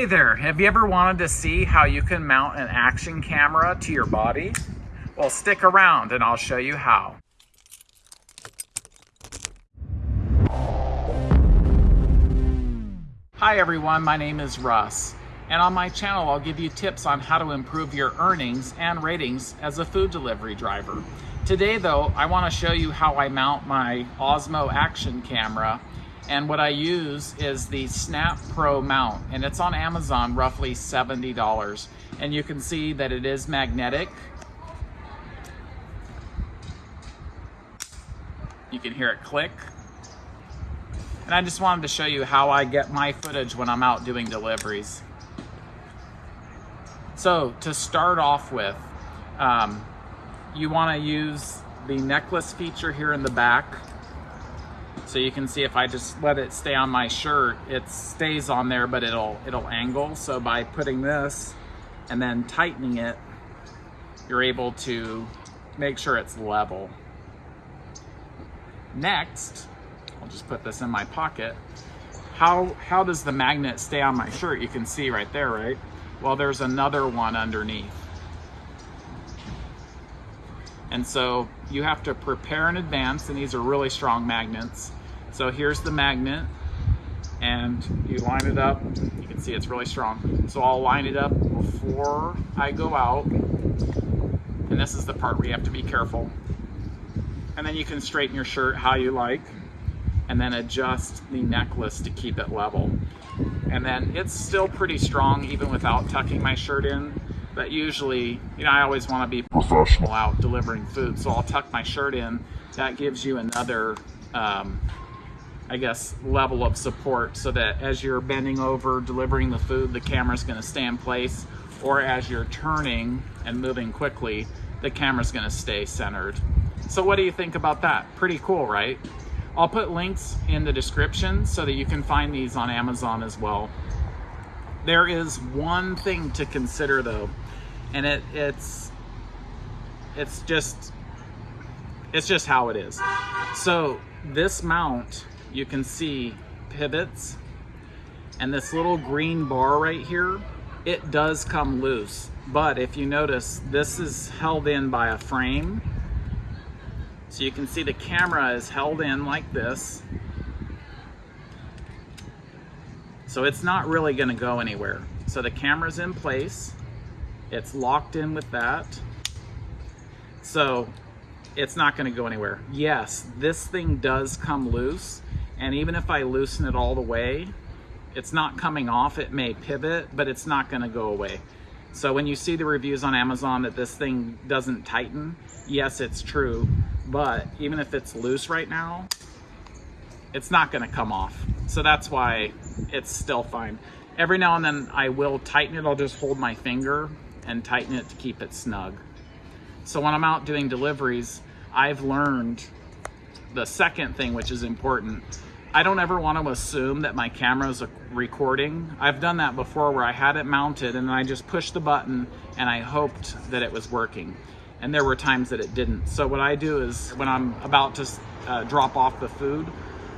Hey there, have you ever wanted to see how you can mount an action camera to your body? Well, stick around and I'll show you how. Hi everyone, my name is Russ, and on my channel I'll give you tips on how to improve your earnings and ratings as a food delivery driver. Today though, I want to show you how I mount my Osmo action camera and what I use is the Snap Pro mount and it's on Amazon roughly $70 and you can see that it is magnetic. You can hear it click. And I just wanted to show you how I get my footage when I'm out doing deliveries. So to start off with um, you want to use the necklace feature here in the back so you can see if I just let it stay on my shirt, it stays on there, but it'll, it'll angle. So by putting this and then tightening it, you're able to make sure it's level. Next, I'll just put this in my pocket. How, how does the magnet stay on my shirt? You can see right there, right? Well, there's another one underneath. And so you have to prepare in advance, and these are really strong magnets. So here's the magnet and you line it up. You can see it's really strong. So I'll line it up before I go out. And this is the part where you have to be careful. And then you can straighten your shirt how you like and then adjust the necklace to keep it level. And then it's still pretty strong even without tucking my shirt in. But usually, you know, I always want to be professional out delivering food. So I'll tuck my shirt in. That gives you another um, I guess, level of support so that as you're bending over, delivering the food, the camera's gonna stay in place, or as you're turning and moving quickly, the camera's gonna stay centered. So what do you think about that? Pretty cool, right? I'll put links in the description so that you can find these on Amazon as well. There is one thing to consider though, and it, it's, it's just, it's just how it is. So this mount you can see pivots and this little green bar right here, it does come loose. But if you notice, this is held in by a frame. So you can see the camera is held in like this. So it's not really gonna go anywhere. So the camera's in place. It's locked in with that. So it's not gonna go anywhere. Yes, this thing does come loose, and even if I loosen it all the way, it's not coming off. It may pivot, but it's not gonna go away. So when you see the reviews on Amazon that this thing doesn't tighten, yes, it's true. But even if it's loose right now, it's not gonna come off. So that's why it's still fine. Every now and then I will tighten it. I'll just hold my finger and tighten it to keep it snug. So when I'm out doing deliveries, I've learned the second thing, which is important, I don't ever want to assume that my camera's recording. I've done that before where I had it mounted and I just pushed the button and I hoped that it was working. And there were times that it didn't. So what I do is when I'm about to uh, drop off the food,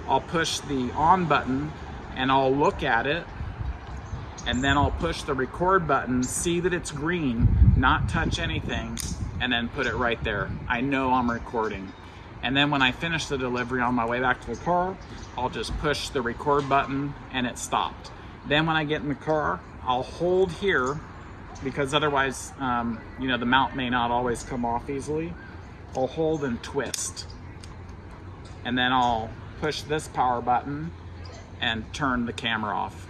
I'll push the on button and I'll look at it and then I'll push the record button, see that it's green, not touch anything, and then put it right there. I know I'm recording. And then when I finish the delivery on my way back to the car, I'll just push the record button and it stopped. Then when I get in the car, I'll hold here because otherwise, um, you know, the mount may not always come off easily. I'll hold and twist. And then I'll push this power button and turn the camera off.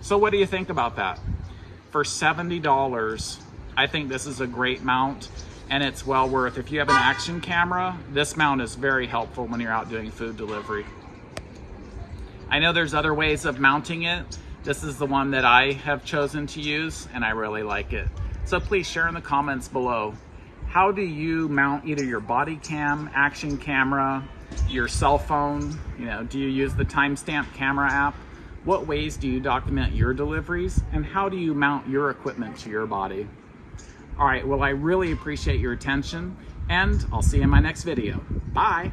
So what do you think about that? For $70, I think this is a great mount and it's well worth. If you have an action camera, this mount is very helpful when you're out doing food delivery. I know there's other ways of mounting it. This is the one that I have chosen to use and I really like it. So please share in the comments below. How do you mount either your body cam, action camera, your cell phone? You know, do you use the timestamp camera app? What ways do you document your deliveries? And how do you mount your equipment to your body? All right, well, I really appreciate your attention and I'll see you in my next video. Bye.